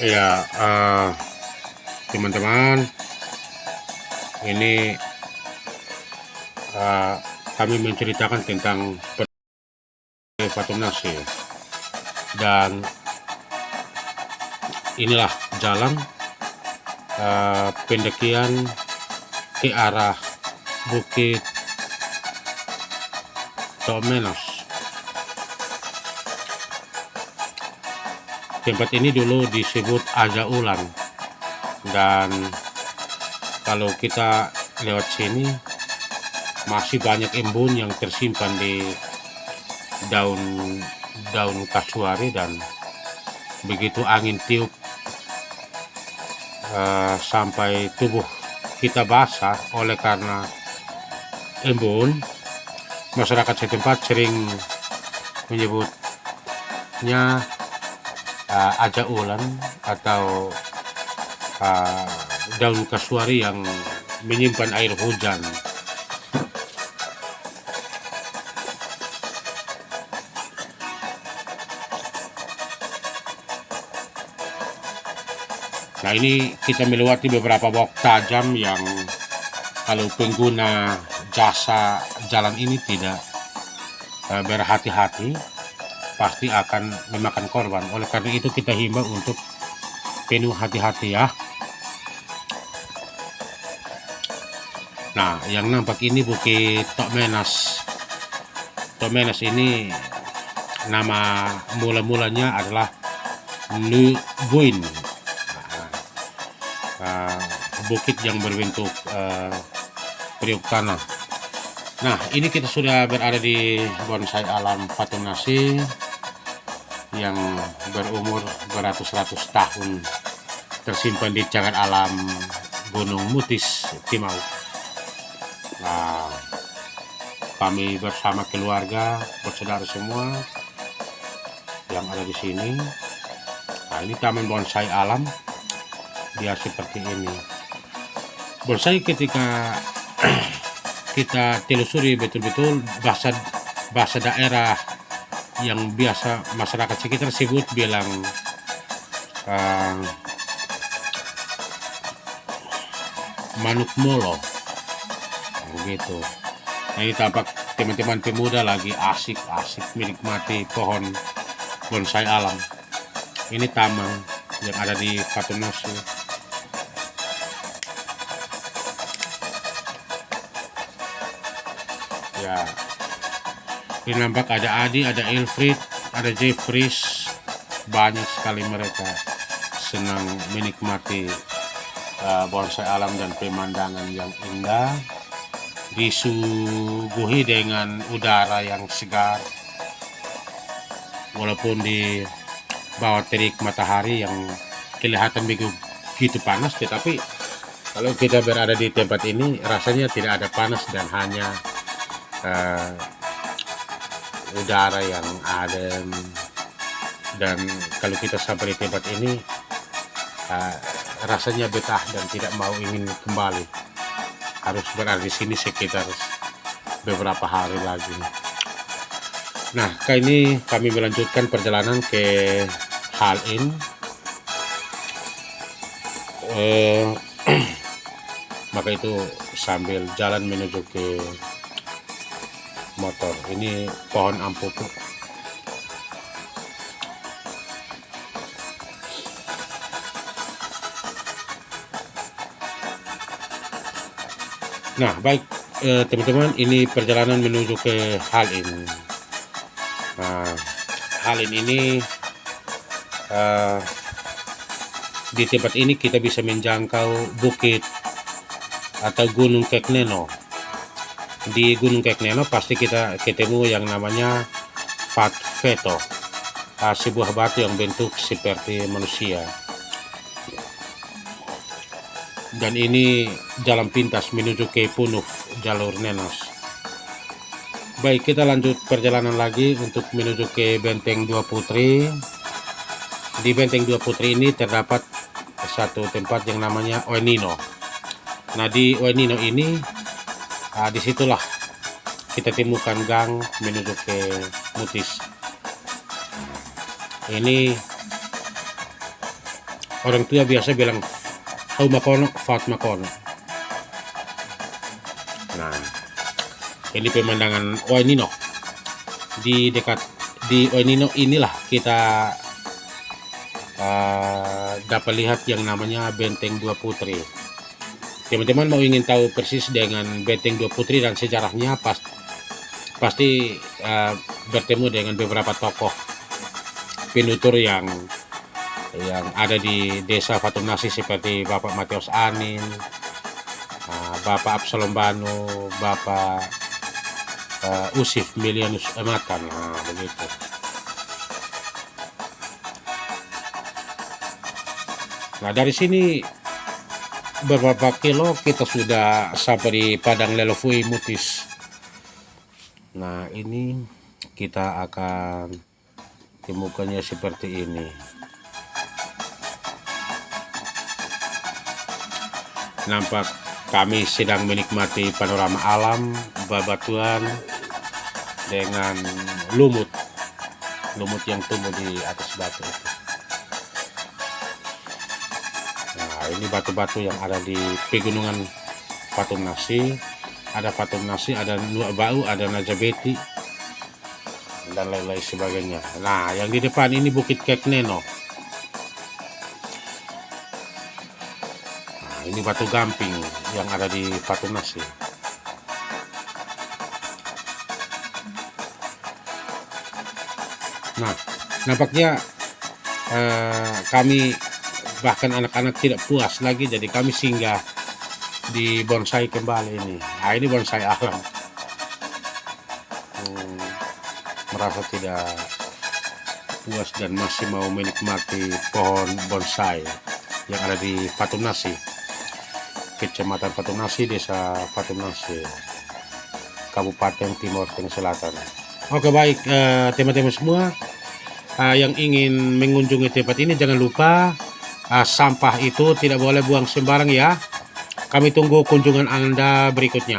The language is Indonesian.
Ya, teman-teman, ini eh, kami menceritakan tentang Fatum Nasi dan inilah jalan eh, pendakian ke arah Bukit Tomenos. Tempat ini dulu disebut Aja Ulang dan kalau kita lewat sini masih banyak embun yang tersimpan di daun daun kasuari dan begitu angin tiup uh, sampai tubuh kita basah. Oleh karena embun masyarakat setempat sering menyebutnya uh, aja ulan atau uh, daun kasuari yang menyimpan air hujan. Nah ini kita melewati beberapa bok tajam yang kalau pengguna jasa jalan ini tidak uh, berhati-hati pasti akan memakan korban. Oleh karena itu kita himbau untuk penuh hati-hati ya. Nah yang nampak ini Bukit Tok Menas. Tok Menas ini nama mula-mulanya adalah Nubuin uh, bukit yang berbentuk uh, periuk tanah. Nah, ini kita sudah berada di bonsai alam Fatunasi yang berumur beratus-ratus tahun tersimpan di cagar alam Gunung Mutis Timau. Nah, kami bersama keluarga, bersaudara semua yang ada di sini. Nah, ini taman bonsai alam dia seperti ini bonsai ketika kita telusuri betul-betul bahasa bahasa daerah yang biasa masyarakat sekitar sebut bilang uh, manuk molo. Begitu. Nah, ini tampak teman-teman pemuda lagi asik-asik menikmati pohon bonsai alam. Ini taman yang ada di Patonoso ya ini nampak ada Adi ada Ilfrid ada Jeffries. Banyak sekali mereka senang menikmati uh, bonsai alam dan pemandangan yang indah. Disuguhi dengan udara yang segar. Walaupun di bawah terik matahari yang kelihatan begitu panas tetapi kalau kita berada di tempat ini rasanya tidak ada panas dan hanya uh, udara yang adem. Dan kalau kita sampai di tempat ini uh, rasanya betah dan tidak mau ingin kembali. Harus berada di sini sekitar beberapa hari lagi. Nah kali ini kami melanjutkan perjalanan ke Halin uh, maka itu sambil jalan menuju ke ini pohon ampupu nah baik eh, teman-teman eh, ini perjalanan menuju ke Halin. Nah Halin ini eh, di tempat ini kita bisa menjangkau bukit atau gunung Kekneno di Gunung Kekneno pasti kita ketemu yang namanya Fat Veto. Uh, sebuah batu yang bentuk seperti manusia. Dan ini jalan pintas menuju ke Punuf jalur Nenos. Baik kita lanjut perjalanan lagi untuk menuju ke Benteng Dua Putri. Di Benteng Dua Putri ini terdapat satu tempat yang namanya Oenino. Nah di Oenino ini nah, di situlah kita temukan gang menuju ke Mutis. Ini orang tua biasa bilang hau makono fat makono. Nah ini pemandangan Oenino di dekat di Oenino inilah kita uh, dapat lihat yang namanya Benteng Dua Putri teman-teman mau ingin tahu persis dengan Benteng Dua Putri dan sejarahnya pas pasti uh, bertemu dengan beberapa tokoh penutur yang yang ada di desa Fatumnasi seperti Bapak Matius Anin, uh, Bapak Absalom Banu, Bapak uh, Usif Milianus Ematan, nah, begitu. Nah dari sini beberapa kilo kita sudah sampai di Padang Lelofui Mutis. Nah ini kita akan temukannya seperti ini. nampak kami sedang menikmati panorama alam babatuan dengan lumut lumut yang tumbuh di atas batu itu ini batu-batu yang ada di pegunungan Fatum Nasi. Ada Fatum Nasi ada Nuak Bau ada Najabeti dan lain-lain sebagainya. Nah yang di depan ini Bukit Kek Neno. Ini batu gamping yang ada di Batu Nasi. Nah nampaknya eh, kami bahkan anak-anak tidak puas lagi jadi kami singgah di bonsai kembali ini. Nah ini bonsai alam. Hmm, merasa tidak puas dan masih mau menikmati pohon bonsai yang ada di Patung Nasi Kecamatan Patunasi, Desa Patunasi, Kabupaten Timur Tengah Selatan. Oke baik eh, teman-teman uh, semua. Uh, yang ingin mengunjungi tempat ini jangan lupa uh, sampah itu tidak boleh buang sembarang ya. Kami tunggu kunjungan Anda berikutnya.